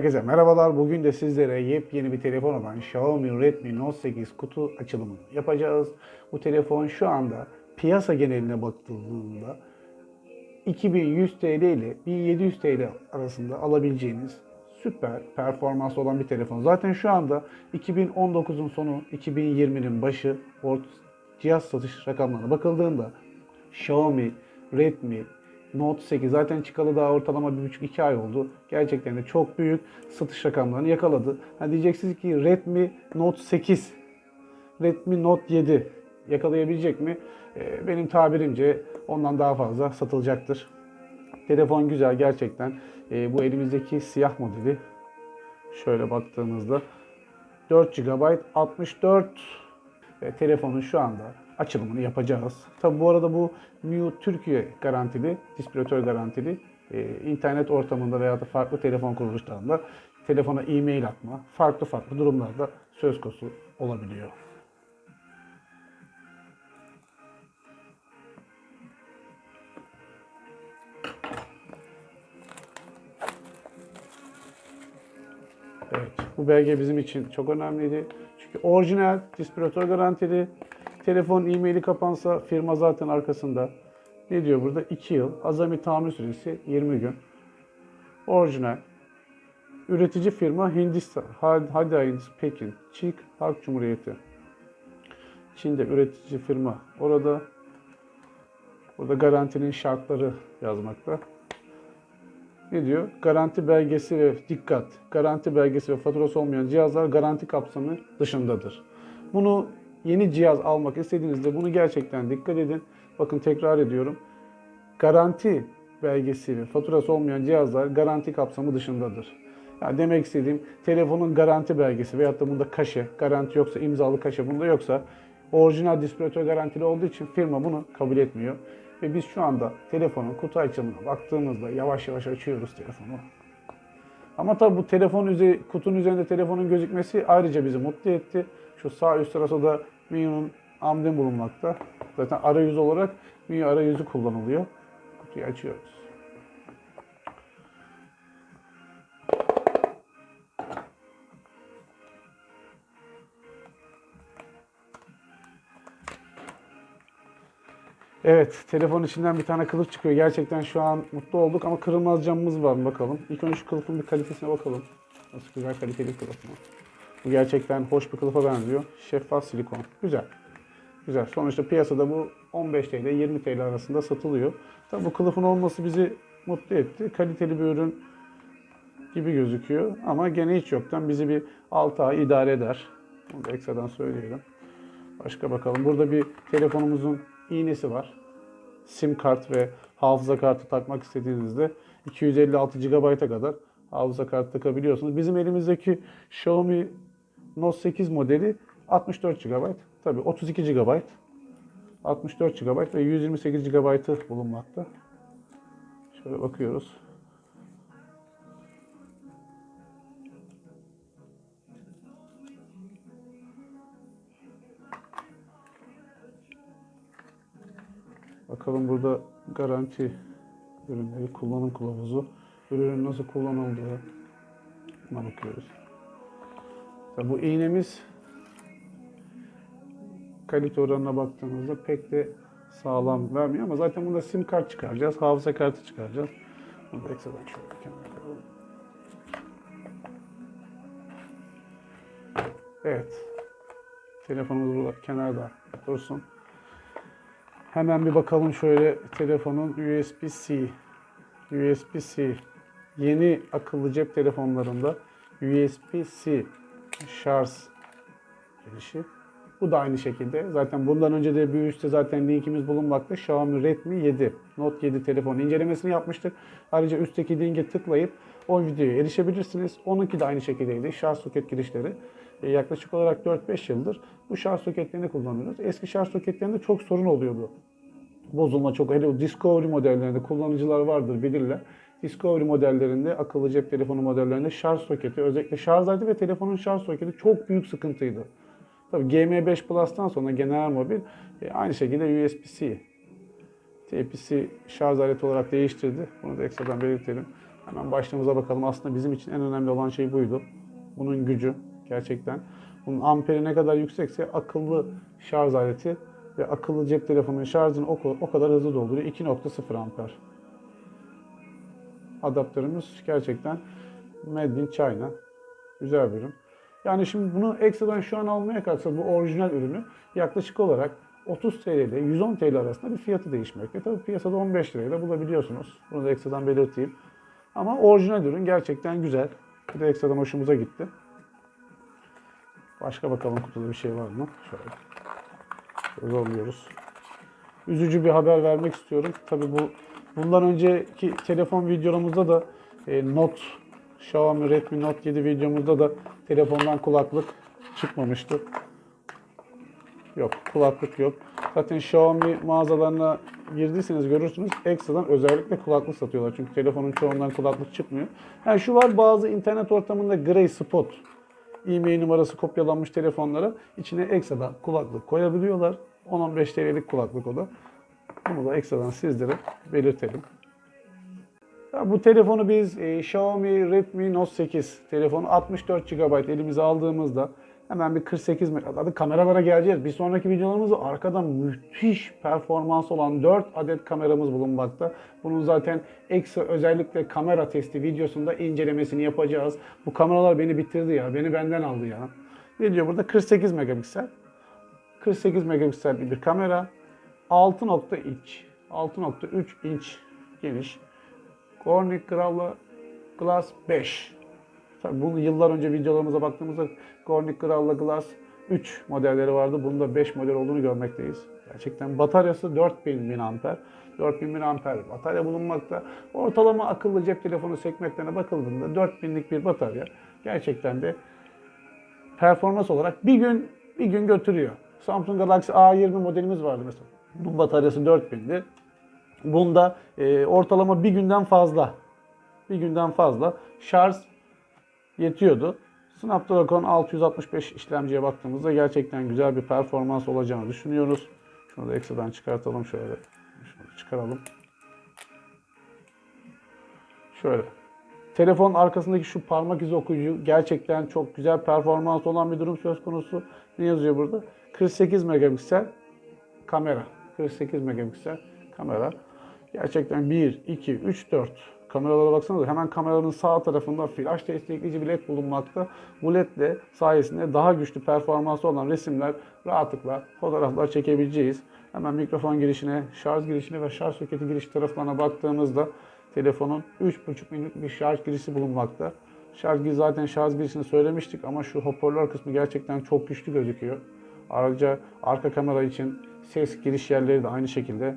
Herkese merhabalar. Bugün de sizlere yepyeni bir telefon olan Xiaomi Redmi Note 8 kutu açılımını yapacağız. Bu telefon şu anda piyasa geneline bakıldığında 2100 TL ile 1700 TL arasında alabileceğiniz süper performans olan bir telefon. Zaten şu anda 2019'un sonu, 2020'nin başı cihaz satış rakamlarına bakıldığında Xiaomi, Redmi, Note 8 zaten çıkalı daha ortalama 1,5-2 ay oldu. Gerçekten de çok büyük satış rakamlarını yakaladı. Ha diyeceksiniz ki Redmi Note 8, Redmi Note 7 yakalayabilecek mi? Ee, benim tabirimce ondan daha fazla satılacaktır. Telefon güzel gerçekten. Ee, bu elimizdeki siyah modeli şöyle baktığımızda 4 GB 64 ve telefonun şu anda açılımını yapacağız. Tabi bu arada bu MIUI Türkiye garantili, distribütör garantili e, internet ortamında veya da farklı telefon kuruluşlarında telefona e-mail atma, farklı farklı durumlarda söz konusu olabiliyor. Evet, bu belge bizim için çok önemliydi. Çünkü orijinal, distribütör garantili. Telefon e-maili kapansa firma zaten arkasında. Ne diyor burada? 2 yıl. Azami tahammül süresi 20 gün. Orijinal. Üretici firma Hindistan, Hadi Pekin, Çin Halk Cumhuriyeti. Çin'de üretici firma. Orada burada garantinin şartları yazmakta. Ne diyor? Garanti belgesi ve dikkat. Garanti belgesi ve faturası olmayan cihazlar garanti kapsamı dışındadır. Bunu yeni cihaz almak istediğinizde bunu gerçekten dikkat edin. Bakın tekrar ediyorum. Garanti belgesi ve faturası olmayan cihazlar garanti kapsamı dışındadır. Yani demek istediğim telefonun garanti belgesi veyahut da bunda kaşe, garanti yoksa imzalı kaşe bunda yoksa orijinal distribütör garantili olduğu için firma bunu kabul etmiyor. Ve biz şu anda telefonun kutu açılımına baktığımızda yavaş yavaş açıyoruz telefonu. Ama tabi bu telefon üzeri, kutunun üzerinde telefonun gözükmesi ayrıca bizi mutlu etti. Şu sağ üst tarafta da MIUI'nin amblemi bulunmakta. Zaten arayüz olarak MIUI arayüzü kullanılıyor. Kutuyu açıyoruz. Evet, telefon içinden bir tane kılıf çıkıyor. Gerçekten şu an mutlu olduk ama kırılmaz camımız var bakalım. İlk önce şu kılıfın bir kalitesine bakalım. Nasıl güzel kaliteli kılıf mı? Bu gerçekten hoş bir kılıfa benziyor. Şeffaf silikon. Güzel. Güzel. Sonuçta piyasada bu 15 TL 20 TL arasında satılıyor. Tabi bu kılıfın olması bizi mutlu etti. Kaliteli bir ürün gibi gözüküyor. Ama gene hiç yoktan bizi bir 6 ay idare eder. Bunu da ekstradan söyleyelim. Başka bakalım. Burada bir telefonumuzun iğnesi var. Sim kart ve hafıza kartı takmak istediğinizde 256 GB'a kadar hafıza kartı takabiliyorsunuz. Bizim elimizdeki Xiaomi Note 8 modeli 64 GB. Tabii 32 GB, 64 GB ve 128 GB'ı bulunmakta. Şöyle bakıyoruz. Bakalım burada garanti ürünleri, kullanım kılavuzu, ürünün nasıl kullanıldığı bakıyoruz. Bu iğnemiz kalite oranına baktığımızda pek de sağlam vermiyor ama zaten bunda sim kart çıkaracağız, hafıza kartı çıkaracağız. Bunu da ekstradan şöyle. Evet. Telefonumuz burada kenarda dursun. Hemen bir bakalım şöyle telefonun USB-C. USB-C. Yeni akıllı cep telefonlarında USB-C şarj girişi. Bu da aynı şekilde. Zaten bundan önce de bir üstte zaten linkimiz bulunmakta. Xiaomi Redmi 7 Note 7 telefon incelemesini yapmıştık. Ayrıca üstteki linke tıklayıp o videoya erişebilirsiniz. Onunki de aynı şekildeydi. Şarj soket girişleri. E, yaklaşık olarak 4-5 yıldır bu şarj soketlerini kullanıyoruz. Eski şarj soketlerinde çok sorun oluyordu. Bozulma çok. Hele Discovery modellerinde kullanıcılar vardır bilirler. Discovery modellerinde, akıllı cep telefonu modellerinde şarj soketi, özellikle şarj aleti ve telefonun şarj soketi çok büyük sıkıntıydı. Tabii GM5 Plus'tan sonra genel mobil e, aynı şekilde USB-C, Type-C şarj aleti olarak değiştirdi. Bunu da ekstradan belirtelim. Hemen başlığımıza bakalım. Aslında bizim için en önemli olan şey buydu. Bunun gücü gerçekten. Bunun amperi ne kadar yüksekse akıllı şarj aleti ve akıllı cep telefonunun şarjını o kadar hızlı dolduruyor. 2.0 amper. Adaptörümüz gerçekten Made in China. Güzel bir ürün. Yani şimdi bunu ekstradan şu an almaya kalksa bu orijinal ürünü yaklaşık olarak 30 TL ile 110 TL arasında bir fiyatı değişmekte. Tabii piyasada 15 liraya da bulabiliyorsunuz. Bunu da ekstradan belirteyim. Ama orijinal ürün gerçekten güzel. Bir de ekstradan hoşumuza gitti. Başka bakalım kutuda bir şey var mı? Şöyle. Şöyle zorluyoruz. Üzücü bir haber vermek istiyorum. Tabii bu bundan önceki telefon videomuzda da e, Note Xiaomi Redmi Note 7 videomuzda da telefondan kulaklık çıkmamıştı. Yok, kulaklık yok. Zaten Xiaomi mağazalarına girdiyseniz görürsünüz ekstradan özellikle kulaklık satıyorlar. Çünkü telefonun çoğundan kulaklık çıkmıyor. Yani şu var bazı internet ortamında Gray Spot e-mail numarası kopyalanmış telefonlara içine ekstradan kulaklık koyabiliyorlar. 10-15 TL'lik kulaklık o da. Bunu da ekstradan sizlere belirtelim. Ya bu telefonu biz e, Xiaomi Redmi Note 8 telefonu 64 GB elimize aldığımızda hemen bir 48 megabayt kameralara geleceğiz. Bir sonraki videolarımızda arkadan müthiş performans olan 4 adet kameramız bulunmakta. Bunun zaten ekstra özellikle kamera testi videosunda incelemesini yapacağız. Bu kameralar beni bitirdi ya. Beni benden aldı ya. Ne diyor burada? 48 megapiksel. 48 megapiksel bir kamera. 6.3 6.3 inç geniş. Corning Gorilla Glass 5. Tabii bunu yıllar önce videolarımıza baktığımızda Corning Gorilla Glass 3 modelleri vardı. Bunda 5 model olduğunu görmekteyiz. Gerçekten bataryası 4000 mAh. 4000 mAh batarya bulunmakta. Ortalama akıllı cep telefonu segmentlerine bakıldığında 4000'lik bir batarya gerçekten de performans olarak bir gün bir gün götürüyor. Samsung Galaxy A20 modelimiz vardı mesela. Bunun bataryası 4000'di. Bunda e, ortalama bir günden fazla bir günden fazla şarj yetiyordu. Snapdragon 665 işlemciye baktığımızda gerçekten güzel bir performans olacağını düşünüyoruz. Şunu da ekstradan çıkartalım şöyle. Şunu çıkaralım. Şöyle. Telefon arkasındaki şu parmak izi okuyucu gerçekten çok güzel performans olan bir durum söz konusu. Ne yazıyor burada? 48 megapiksel kamera. 48 megapiksel kamera. Gerçekten 1, 2, 3, 4 kameralara baksanıza hemen kameranın sağ tarafında flash destekleyici bir led bulunmakta. Bu led de sayesinde daha güçlü performansı olan resimler rahatlıkla fotoğraflar çekebileceğiz. Hemen mikrofon girişine, şarj girişine ve şarj soketi giriş taraflarına baktığımızda telefonun 3.5 minutlik bir şarj girişi bulunmakta. Şarj zaten şarj girişini söylemiştik ama şu hoparlör kısmı gerçekten çok güçlü gözüküyor. Ayrıca arka kamera için ses giriş yerleri de aynı şekilde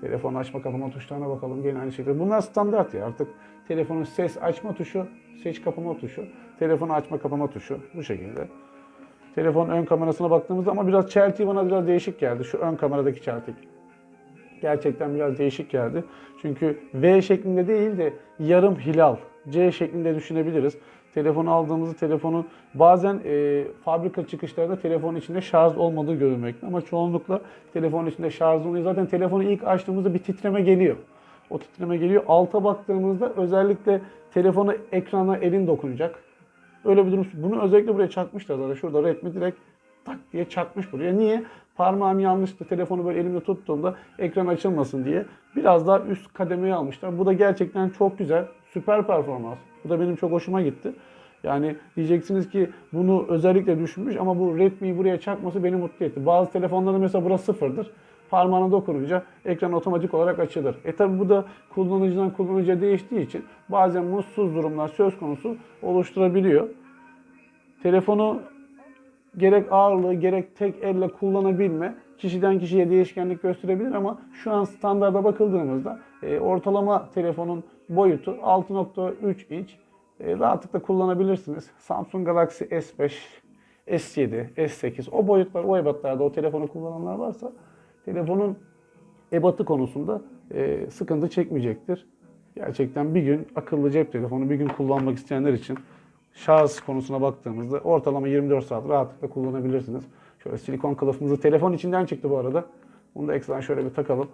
Telefon açma kapama tuşlarına bakalım. Gene aynı şekilde. Bunlar standart ya artık. Telefonun ses açma tuşu, ses kapama tuşu, telefonu açma kapama tuşu bu şekilde. Telefon ön kamerasına baktığımızda ama biraz çeltiği bana biraz değişik geldi. Şu ön kameradaki çeltik. Gerçekten biraz değişik geldi. Çünkü V şeklinde değil de yarım hilal, C şeklinde düşünebiliriz. Telefonu aldığımızda telefonun bazen e, fabrika çıkışlarında telefonun içinde şarj olmadığı görülmekte. Ama çoğunlukla telefonun içinde şarj oluyor. Zaten telefonu ilk açtığımızda bir titreme geliyor. O titreme geliyor. Alta baktığımızda özellikle telefonu ekrana elin dokunacak. Öyle bir durum. Bunu özellikle buraya çakmışlar zaten. Şurada Redmi direkt tak diye çakmış buraya. Niye? Parmağım yanlıştı. Telefonu böyle elimde tuttuğumda ekran açılmasın diye. Biraz daha üst kademeye almışlar. Bu da gerçekten çok güzel. Süper performans. Da benim çok hoşuma gitti. Yani diyeceksiniz ki bunu özellikle düşünmüş ama bu Redmi'yi buraya çakması beni mutlu etti. Bazı telefonlarda mesela burası sıfırdır. Parmağına dokununca ekran otomatik olarak açılır. E tabi bu da kullanıcıdan kullanıcıya değiştiği için bazen mutsuz durumlar söz konusu oluşturabiliyor. Telefonu gerek ağırlığı gerek tek elle kullanabilme kişiden kişiye değişkenlik gösterebilir ama şu an standarda bakıldığımızda e, ortalama telefonun boyutu 6.3 inç. E, rahatlıkla kullanabilirsiniz. Samsung Galaxy S5, S7, S8 o boyutlar, o ebatlarda o telefonu kullananlar varsa telefonun ebatı konusunda e, sıkıntı çekmeyecektir. Gerçekten bir gün akıllı cep telefonu bir gün kullanmak isteyenler için şarj konusuna baktığımızda ortalama 24 saat rahatlıkla kullanabilirsiniz. Şöyle silikon kılıfımızı telefon içinden çıktı bu arada. Bunu da ekstradan şöyle bir takalım.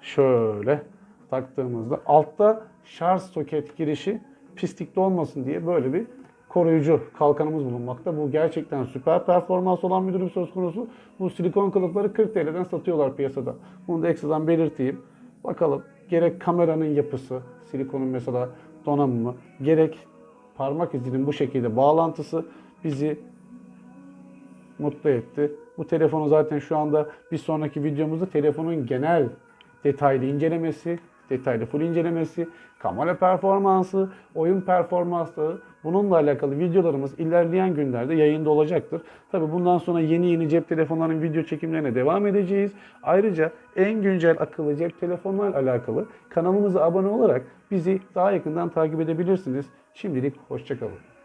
Şöyle. taktığımızda altta şarj soket girişi pislikli olmasın diye böyle bir koruyucu kalkanımız bulunmakta. Bu gerçekten süper performans olan bir durum söz konusu. Bu silikon kılıfları 40 TL'den satıyorlar piyasada. Bunu da ekstradan belirteyim. Bakalım gerek kameranın yapısı, silikonun mesela donanımı, gerek parmak izinin bu şekilde bağlantısı bizi mutlu etti. Bu telefonu zaten şu anda bir sonraki videomuzda telefonun genel detaylı incelemesi, detaylı full incelemesi, kamera performansı, oyun performansı bununla alakalı videolarımız ilerleyen günlerde yayında olacaktır. Tabi bundan sonra yeni yeni cep telefonlarının video çekimlerine devam edeceğiz. Ayrıca en güncel akıllı cep telefonlarla alakalı kanalımıza abone olarak bizi daha yakından takip edebilirsiniz. Şimdilik hoşçakalın.